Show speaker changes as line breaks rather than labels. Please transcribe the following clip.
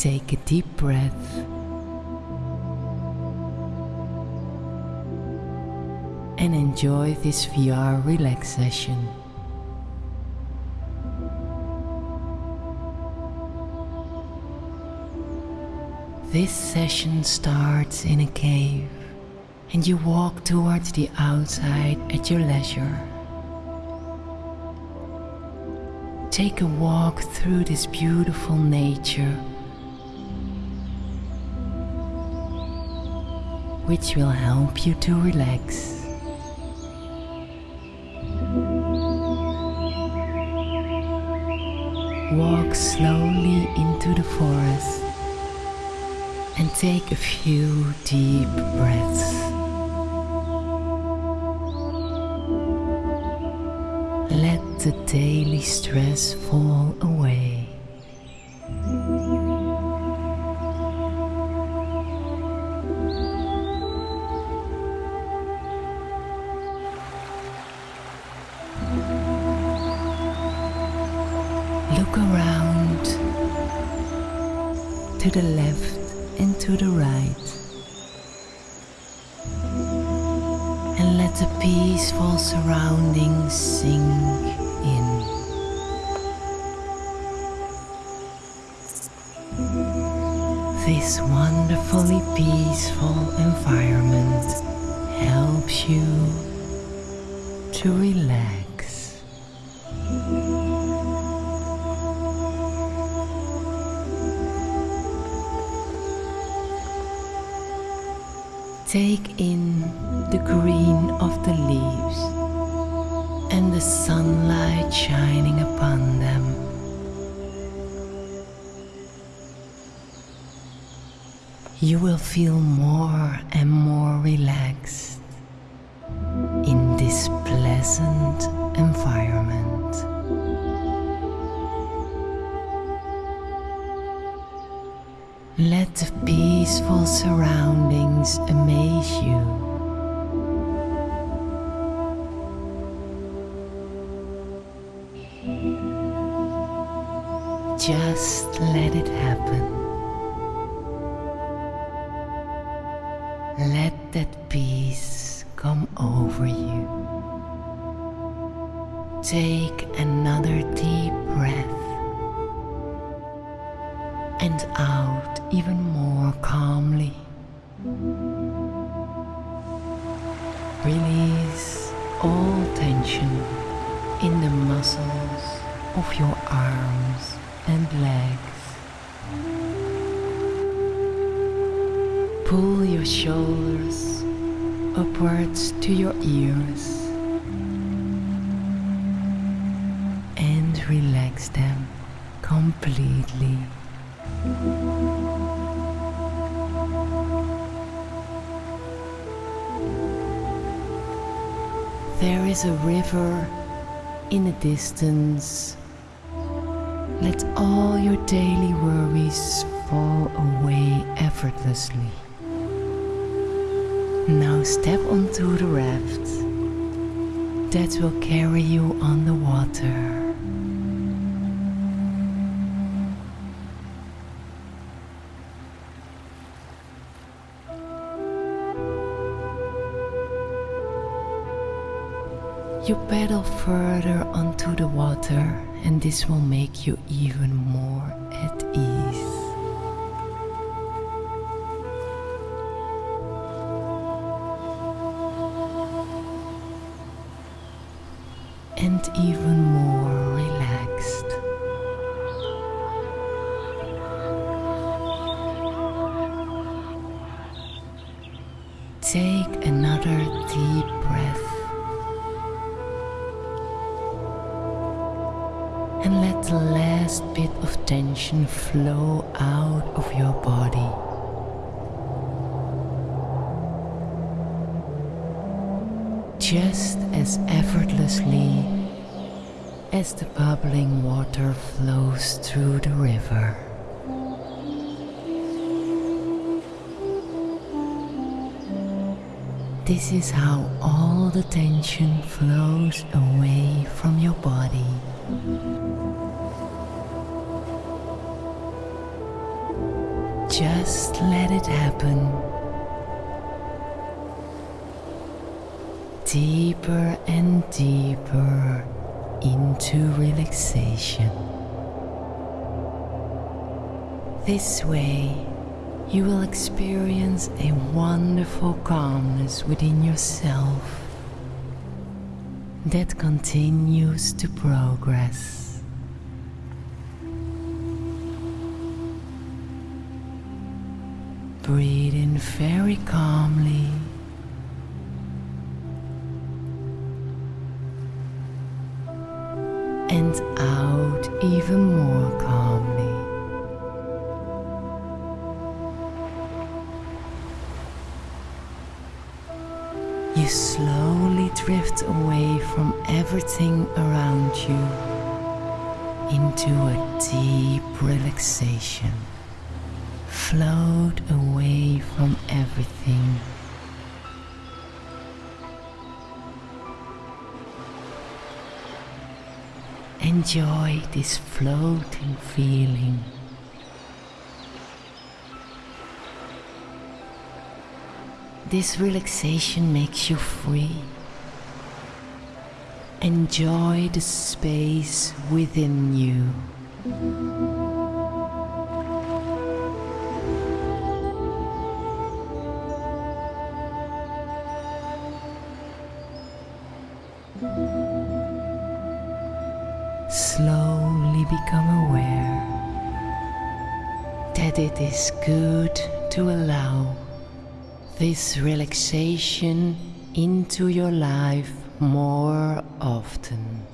Take a deep breath. And enjoy this VR relax session. This session starts in a cave and you walk towards the outside at your leisure. Take a walk through this beautiful nature which will help you to relax. Walk slowly into the forest and take a few deep breaths. Let the daily stress fall away. To the left and to the right. And let the peaceful surroundings sink in. This wonderfully peaceful environment helps you to relax. Take in the green of the leaves and the sunlight shining upon them. You will feel more and more relaxed in this pleasant environment. Let the peaceful surroundings amaze you. Just let it happen. Let that peace come over you. Take another deep breath and out even more calmly. Release all tension in the muscles of your arms and legs. Pull your shoulders upwards to your ears and relax them completely. There is a river in the distance. Let all your daily worries fall away effortlessly. Now step onto the raft that will carry you on the water. You paddle further onto the water, and this will make you even more at ease. And even more relaxed. Take another deep breath the last bit of tension flow out of your body. Just as effortlessly as the bubbling water flows through the river. This is how all the tension flows away from your body. Just let it happen. Deeper and deeper into relaxation. This way, you will experience a wonderful calmness within yourself that continues to progress. Breathe in very calmly. And out even more calmly. You slowly drift away from everything around you into a deep relaxation. Float away from everything. Enjoy this floating feeling. This relaxation makes you free. Enjoy the space within you. Become aware that it is good to allow this relaxation into your life more often.